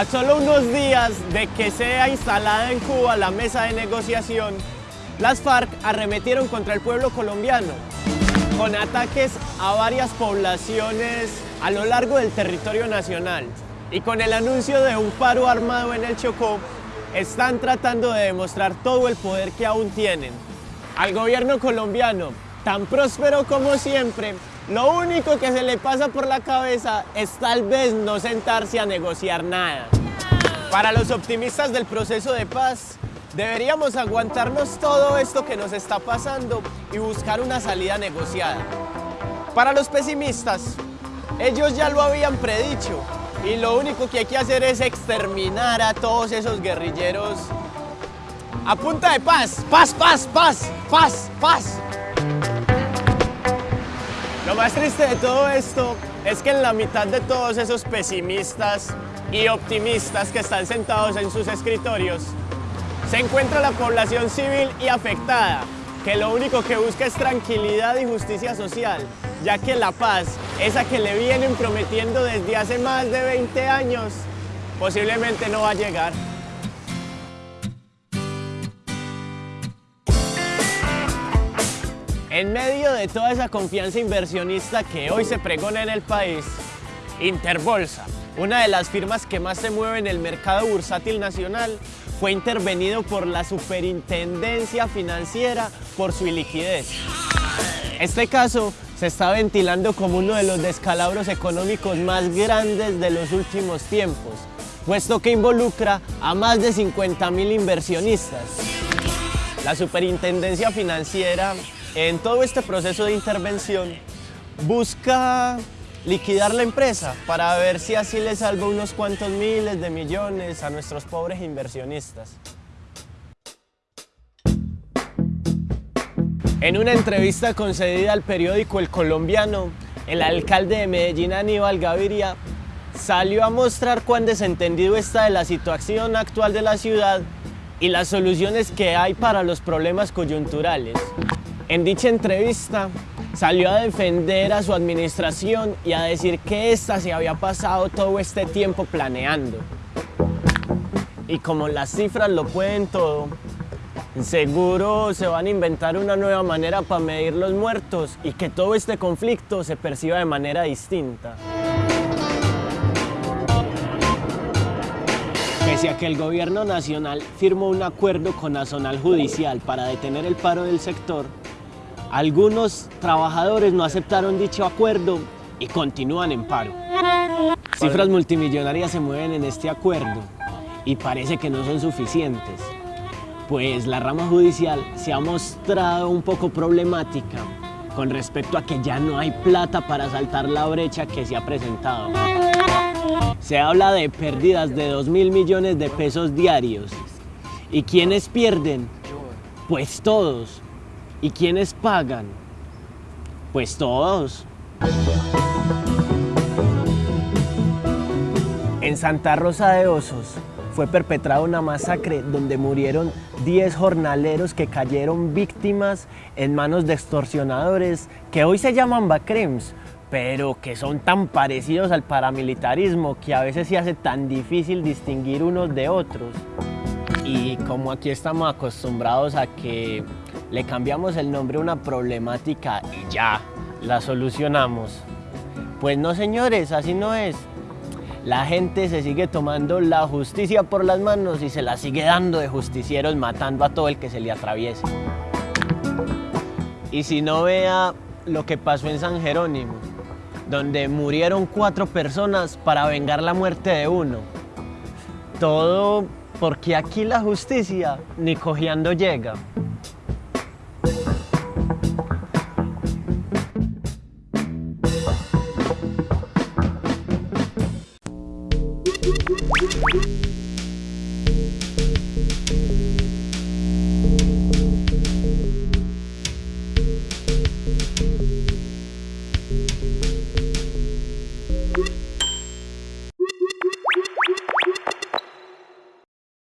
A solo unos días de que sea instalada en Cuba la mesa de negociación, las FARC arremetieron contra el pueblo colombiano con ataques a varias poblaciones a lo largo del territorio nacional y con el anuncio de un paro armado en el Chocó, están tratando de demostrar todo el poder que aún tienen. Al gobierno colombiano, tan próspero como siempre, lo único que se le pasa por la cabeza es tal vez no sentarse a negociar nada. Para los optimistas del proceso de paz, deberíamos aguantarnos todo esto que nos está pasando y buscar una salida negociada. Para los pesimistas, ellos ya lo habían predicho y lo único que hay que hacer es exterminar a todos esos guerrilleros a punta de paz, paz, paz, paz, paz, paz. Lo más triste de todo esto es que en la mitad de todos esos pesimistas y optimistas que están sentados en sus escritorios, se encuentra la población civil y afectada, que lo único que busca es tranquilidad y justicia social, ya que la paz, esa que le vienen prometiendo desde hace más de 20 años, posiblemente no va a llegar. En medio de toda esa confianza inversionista que hoy se pregona en el país, Interbolsa, una de las firmas que más se mueve en el mercado bursátil nacional, fue intervenido por la Superintendencia Financiera por su iliquidez. Este caso se está ventilando como uno de los descalabros económicos más grandes de los últimos tiempos, puesto que involucra a más de 50 mil inversionistas. La Superintendencia Financiera en todo este proceso de intervención busca liquidar la empresa para ver si así le salva unos cuantos miles de millones a nuestros pobres inversionistas. En una entrevista concedida al periódico El Colombiano, el alcalde de Medellín, Aníbal Gaviria, salió a mostrar cuán desentendido está de la situación actual de la ciudad y las soluciones que hay para los problemas coyunturales. En dicha entrevista salió a defender a su administración y a decir que ésta se había pasado todo este tiempo planeando. Y como las cifras lo pueden todo, seguro se van a inventar una nueva manera para medir los muertos y que todo este conflicto se perciba de manera distinta. Pese a que el gobierno nacional firmó un acuerdo con Nacional Judicial para detener el paro del sector, algunos trabajadores no aceptaron dicho acuerdo y continúan en paro. Cifras multimillonarias se mueven en este acuerdo y parece que no son suficientes, pues la rama judicial se ha mostrado un poco problemática con respecto a que ya no hay plata para saltar la brecha que se ha presentado. Se habla de pérdidas de 2 mil millones de pesos diarios. ¿Y quiénes pierden? Pues todos. ¿Y quiénes pagan? Pues todos. En Santa Rosa de Osos fue perpetrada una masacre donde murieron 10 jornaleros que cayeron víctimas en manos de extorsionadores que hoy se llaman BACREMS, pero que son tan parecidos al paramilitarismo que a veces se hace tan difícil distinguir unos de otros. Y como aquí estamos acostumbrados a que le cambiamos el nombre a una problemática y ya, la solucionamos. Pues no señores, así no es. La gente se sigue tomando la justicia por las manos y se la sigue dando de justicieros matando a todo el que se le atraviese. Y si no vea lo que pasó en San Jerónimo, donde murieron cuatro personas para vengar la muerte de uno. Todo porque aquí la justicia ni cojeando llega.